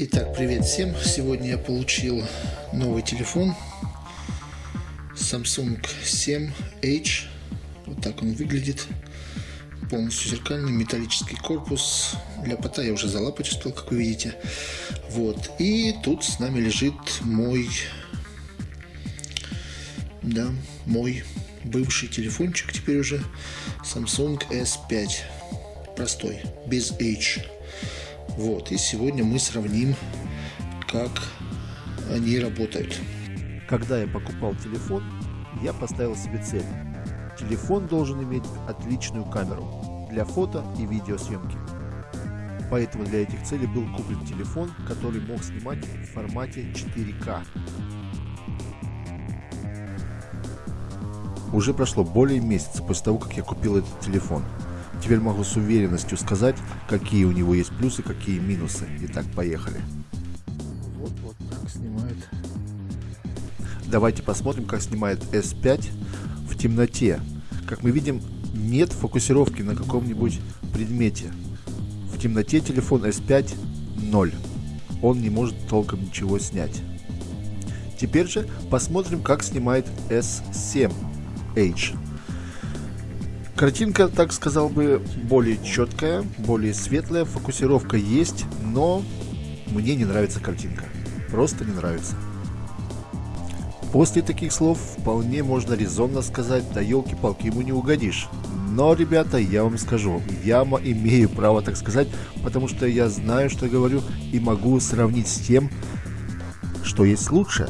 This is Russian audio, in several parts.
Итак, привет всем! Сегодня я получил новый телефон Samsung 7H. Вот так он выглядит. Полностью зеркальный металлический корпус. Для пота я уже залапать успел, как вы видите. Вот. И тут с нами лежит мой, да, мой бывший телефончик теперь уже Samsung S5. Простой, без H. Вот, и сегодня мы сравним, как они работают. Когда я покупал телефон, я поставил себе цель. Телефон должен иметь отличную камеру для фото и видеосъемки. Поэтому для этих целей был куплен телефон, который мог снимать в формате 4К. Уже прошло более месяца после того, как я купил этот телефон. Теперь могу с уверенностью сказать, какие у него есть плюсы, какие минусы. Итак, поехали. Вот, вот так снимает. Давайте посмотрим, как снимает S5 в темноте. Как мы видим, нет фокусировки на каком-нибудь предмете. В темноте телефон S5 0. Он не может толком ничего снять. Теперь же посмотрим, как снимает S7H. Картинка, так сказал бы, более четкая, более светлая, фокусировка есть, но мне не нравится картинка. Просто не нравится. После таких слов вполне можно резонно сказать, да елки-палки ему не угодишь. Но, ребята, я вам скажу, я имею право так сказать, потому что я знаю, что говорю, и могу сравнить с тем, что есть лучше.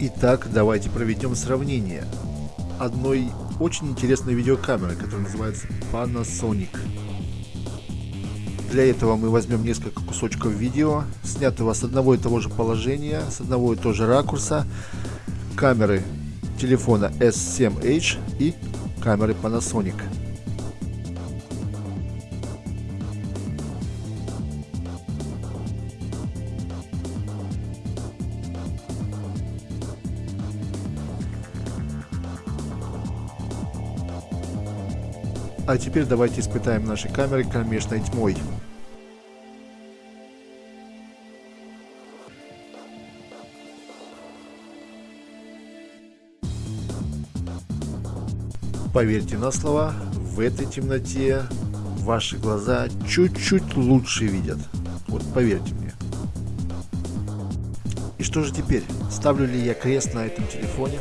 Итак, давайте проведем сравнение одной очень интересной видеокамеры, которая называется Panasonic. Для этого мы возьмем несколько кусочков видео, снятого с одного и того же положения, с одного и того же ракурса, камеры телефона S7H и камеры Panasonic. А теперь давайте испытаем наши камеры кромешной тьмой. Поверьте на слова, в этой темноте ваши глаза чуть-чуть лучше видят. Вот поверьте мне. И что же теперь? Ставлю ли я крест на этом телефоне?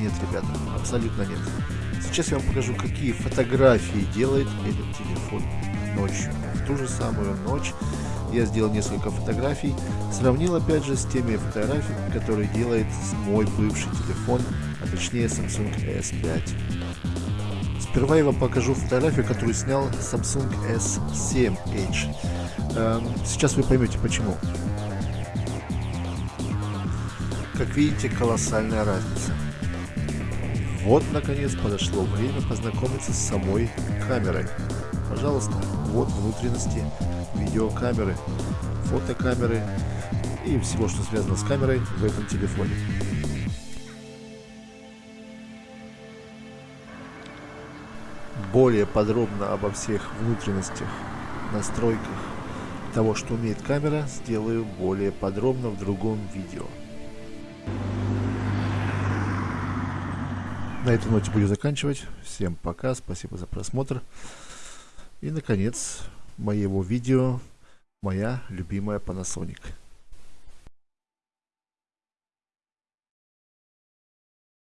Нет, ребята, абсолютно нет. Сейчас я вам покажу, какие фотографии делает этот телефон ночью. В ту же самую ночь я сделал несколько фотографий, сравнил опять же с теми фотографиями, которые делает мой бывший телефон, а точнее Samsung S5. Сперва я вам покажу фотографию, которую снял Samsung S7H. Эм, сейчас вы поймете почему. Как видите, колоссальная разница. Вот, наконец, подошло время познакомиться с самой камерой. Пожалуйста, вот внутренности видеокамеры, фотокамеры и всего, что связано с камерой в этом телефоне. Более подробно обо всех внутренностях, настройках того, что умеет камера, сделаю более подробно в другом видео. На этой ноте буду заканчивать. Всем пока, спасибо за просмотр. И, наконец, моего видео моя любимая Panasonic.